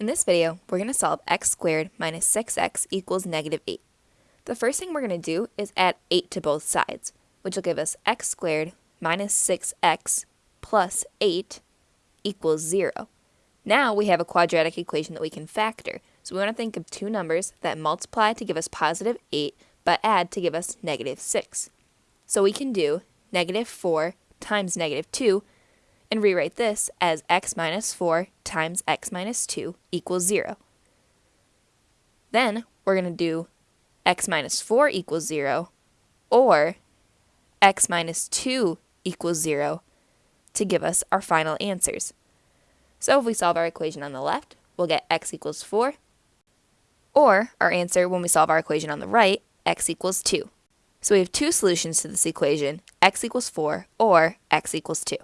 In this video, we're going to solve x squared minus 6x equals negative 8. The first thing we're going to do is add 8 to both sides, which will give us x squared minus 6x plus 8 equals 0. Now we have a quadratic equation that we can factor, so we want to think of two numbers that multiply to give us positive 8, but add to give us negative 6. So we can do negative 4 times negative 2, and rewrite this as x minus 4 times x minus 2 equals 0. Then we're going to do x minus 4 equals 0 or x minus 2 equals 0 to give us our final answers. So if we solve our equation on the left, we'll get x equals 4, or our answer when we solve our equation on the right, x equals 2. So we have two solutions to this equation, x equals 4 or x equals 2.